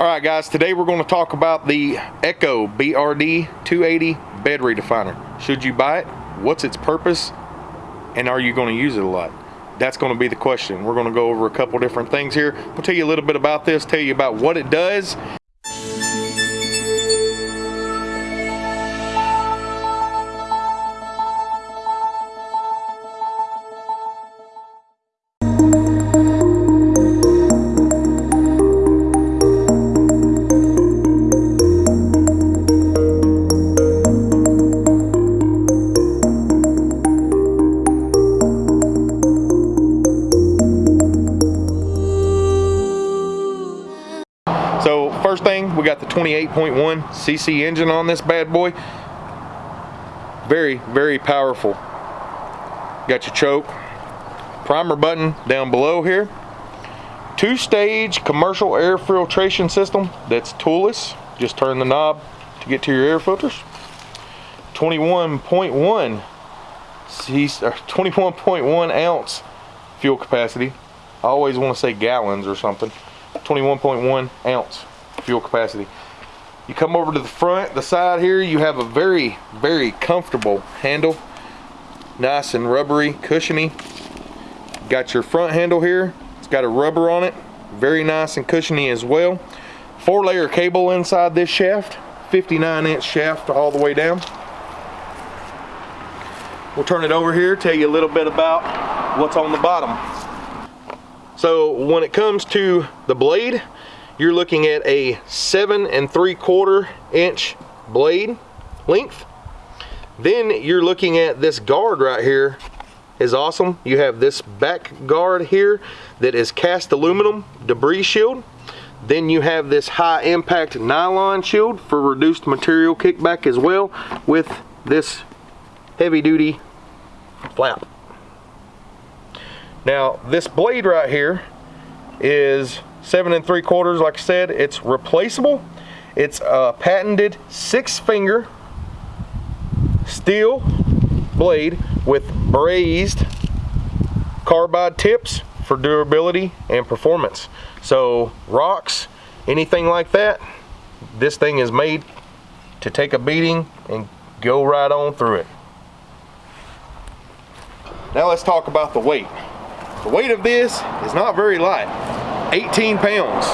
All right, guys, today we're going to talk about the Echo BRD 280 bed redefiner. Should you buy it? What's its purpose? And are you going to use it a lot? That's going to be the question. We're going to go over a couple different things here. We'll tell you a little bit about this, tell you about what it does, first thing, we got the 28.1 cc engine on this bad boy. Very, very powerful. Got your choke, primer button down below here. Two-stage commercial air filtration system that's toolless. Just turn the knob to get to your air filters. 21.1 21.1 ounce fuel capacity. I always want to say gallons or something. 21.1 ounce fuel capacity. You come over to the front, the side here, you have a very, very comfortable handle. Nice and rubbery, cushiony. Got your front handle here. It's got a rubber on it. Very nice and cushiony as well. Four layer cable inside this shaft. 59 inch shaft all the way down. We'll turn it over here, tell you a little bit about what's on the bottom. So when it comes to the blade, you're looking at a seven and three quarter inch blade length. Then you're looking at this guard right here is awesome. You have this back guard here that is cast aluminum debris shield. Then you have this high impact nylon shield for reduced material kickback as well with this heavy duty flap. Now this blade right here is seven and three quarters like I said it's replaceable. It's a patented six finger steel blade with brazed carbide tips for durability and performance. So rocks anything like that this thing is made to take a beating and go right on through it. Now let's talk about the weight. The weight of this is not very light, 18 pounds,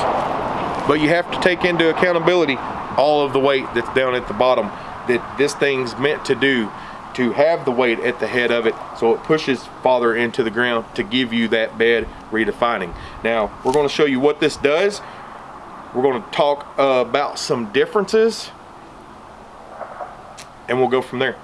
but you have to take into accountability all of the weight that's down at the bottom that this thing's meant to do to have the weight at the head of it so it pushes farther into the ground to give you that bed redefining. Now we're going to show you what this does. We're going to talk uh, about some differences and we'll go from there.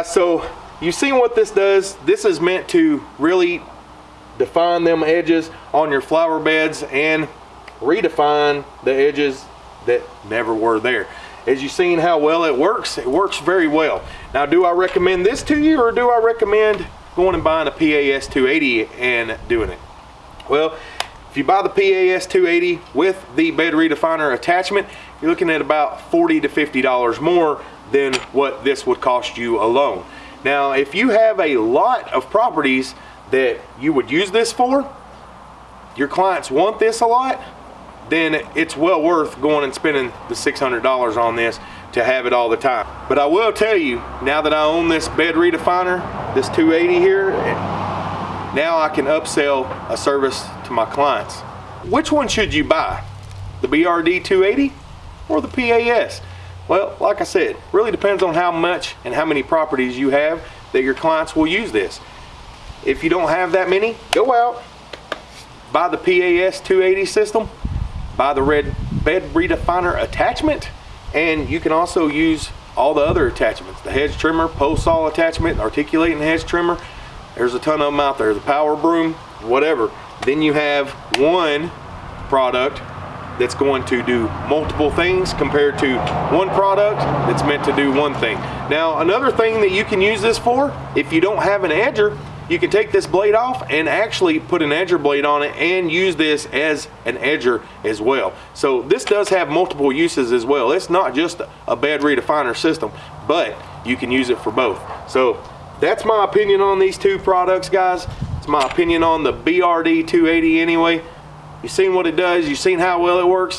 Guys, so you've seen what this does. This is meant to really define them edges on your flower beds and redefine the edges that never were there. As you've seen how well it works, it works very well. Now, do I recommend this to you or do I recommend going and buying a PAS 280 and doing it? Well, if you buy the PAS 280 with the bed redefiner attachment, you're looking at about 40 to $50 more than what this would cost you alone. Now, if you have a lot of properties that you would use this for, your clients want this a lot, then it's well worth going and spending the $600 on this to have it all the time. But I will tell you, now that I own this bed redefiner, this 280 here, now I can upsell a service to my clients. Which one should you buy? The BRD 280 or the PAS? Well, like I said, really depends on how much and how many properties you have that your clients will use this. If you don't have that many, go out, buy the PAS 280 system, buy the red bed redefiner attachment, and you can also use all the other attachments, the hedge trimmer, pole saw attachment, articulating hedge trimmer. There's a ton of them out there, the power broom, whatever. Then you have one product that's going to do multiple things compared to one product that's meant to do one thing. Now, another thing that you can use this for, if you don't have an edger, you can take this blade off and actually put an edger blade on it and use this as an edger as well. So this does have multiple uses as well. It's not just a bed redefiner system, but you can use it for both. So that's my opinion on these two products, guys. It's my opinion on the BRD 280 anyway. You've seen what it does, you've seen how well it works.